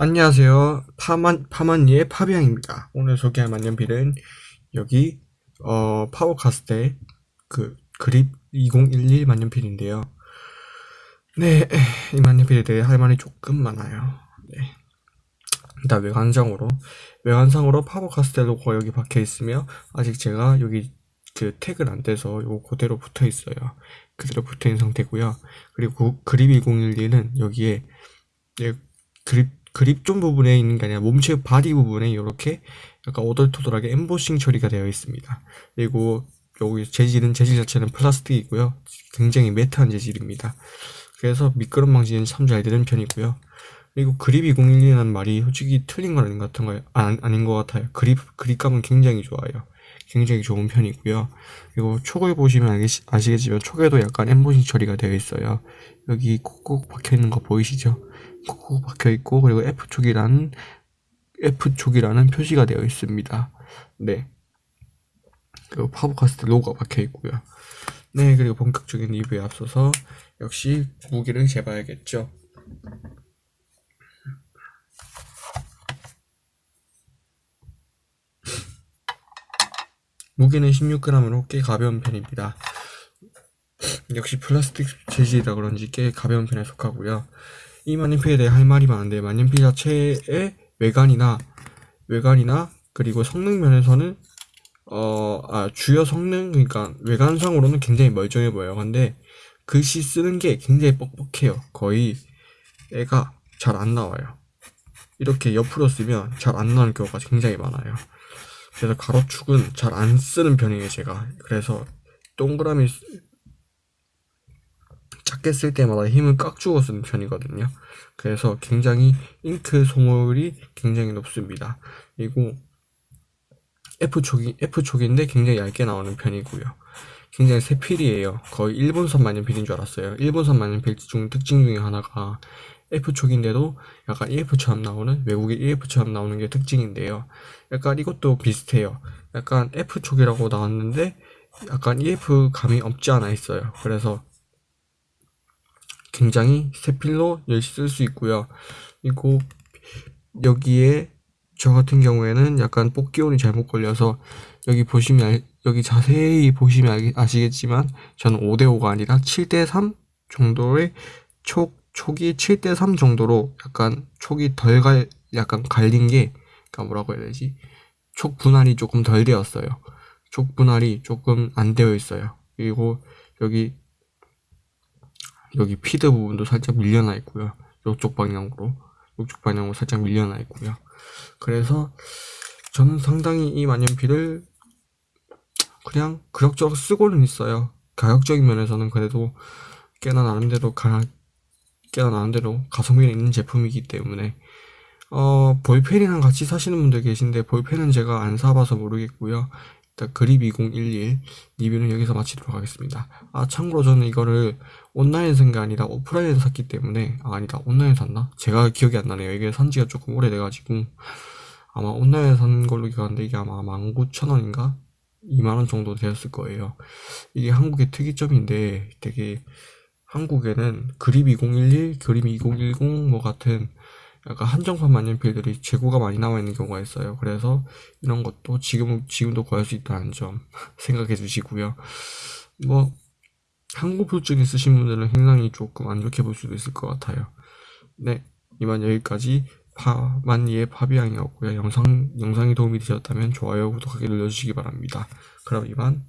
안녕하세요. 파만, 파만니의 파비앙입니다. 오늘 소개할 만년필은 여기, 어, 파워카스테 그 그립 2011 만년필인데요. 네, 이 만년필에 대해 할 말이 조금 많아요. 네. 일단 외관상으로, 외관상으로 파워카스테 로고가 여기 박혀 있으며, 아직 제가 여기 그 태그를 안 떼서 요 그대로 붙어 있어요. 그대로 붙어 있는 상태고요. 그리고 그립 2011은 여기에 예, grip grip zone 부분에 있는 게 아니라 몸체 body 부분에 이렇게 약간 오돌토돌하게 엠보싱 처리가 되어 있습니다. 그리고 여기 재질은 재질 자체는 플라스틱이고요. 굉장히 matte한 재질입니다. 그래서 미끄럼 방지는 참 잘 되는 편이고요. 그리고 그립 2011이라는 말이 솔직히 틀린 건 아닌 것 같은 거예요. 아, 아닌 것 같아요. 그립, 그립감은 굉장히 좋아요. 굉장히 좋은 편이고요. 그리고 촉을 보시면 알겠, 아시겠지만 촉에도 약간 엠보싱 처리가 되어 있어요. 여기 콕콕 박혀 있는 거 보이시죠? 콕콕 박혀 있고 그리고 F촉이라는 F촉이라는 표시가 되어 있습니다. 네. 그리고 파버카스텔 로고가 박혀 있고요. 네, 그리고 본격적인 리뷰에 앞서서 역시 무게를 재봐야겠죠. 무게는 16g으로 꽤 가벼운 편입니다. 역시 플라스틱 재질이라 그런지 꽤 가벼운 편에 속하고요. 이 만년필에 대해 할 말이 많은데 만년필 자체의 외관이나 외관이나 그리고 성능 면에서는 어, 아, 주요 성능 그러니까 외관상으로는 굉장히 멀쩡해 보여요. 근데 글씨 쓰는 게 굉장히 뻑뻑해요. 거의 애가 잘 안 나와요. 이렇게 옆으로 쓰면 잘 안 나오는 경우가 굉장히 많아요. 그래서 가로축은 잘 안 쓰는 편이에요, 제가. 그래서 동그라미 작게 쓸 때마다 힘을 꽉 주고 쓰는 편이거든요. 그래서 굉장히 잉크 소모율이 굉장히 높습니다. 그리고 F촉이, F촉인데 굉장히 얇게 나오는 편이고요. 굉장히 새필이에요. 거의 일본산 만년필인 줄 알았어요. 일본산 만년필 중 특징 중에 하나가 F촉인데도 약간 EF처럼 나오는 외국의 EF처럼 나오는 게 특징인데요. 약간 이것도 비슷해요. 약간 F촉이라고 나왔는데 약간 EF 감이 없지 않아 있어요. 그래서 굉장히 새 필로 열심히 쓸 수 있고요. 그리고 여기에 저 같은 경우에는 약간 뽑기온이 잘못 걸려서 여기 보시면 여기 자세히 보시면 아시겠지만 저는 5대5가 아니라 7대3 정도의 촉 촉이 7대 3 정도로 약간 촉이 덜 갈, 약간 갈린 게, 그니까 뭐라고 해야 되지? 촉 분할이 조금 덜 되었어요. 촉 분할이 조금 안 되어 있어요. 그리고 여기, 여기 피드 부분도 살짝 밀려나 있고요. 이쪽 방향으로, 이쪽 방향으로 살짝 밀려나 있고요. 그래서 저는 상당히 이 만년필을 그냥 그럭저럭 쓰고는 있어요. 가격적인 면에서는 그래도 꽤나 나름대로 가, 깨어나는 대로 가성비가 있는 제품이기 때문에 어, 볼펜이랑 같이 사시는 분들 계신데 볼펜은 제가 안 사봐서 모르겠고요. 일단 그립 2011 리뷰는 여기서 마치도록 하겠습니다. 아 참고로 저는 이거를 온라인에서 산게 아니라 오프라인에서 샀기 때문에 아 아니다 온라인에서 샀나? 제가 기억이 안 나네요. 이게 산지가 조금 오래돼가지고 아마 온라인에서 산 걸로 기억하는데 이게 아마 19,000원인가? 2만원 정도 되었을 거예요. 이게 한국의 특이점인데 되게 한국에는 그립 2011, 그립 2010 뭐 같은 약간 한정판 만년 필들이 재고가 많이 나와 있는 경우가 있어요. 그래서 이런 것도 지금 지금도 구할 수 있다는 점 생각해 주시고요. 뭐 한국 표증 있으신 분들은 굉장히 조금 안 좋게 볼 수도 있을 것 같아요. 네, 이만 여기까지 파만니의 파비앙이었고요. 영상 영상이 도움이 되셨다면 좋아요, 구독하기 눌러주시기 바랍니다. 그럼 이만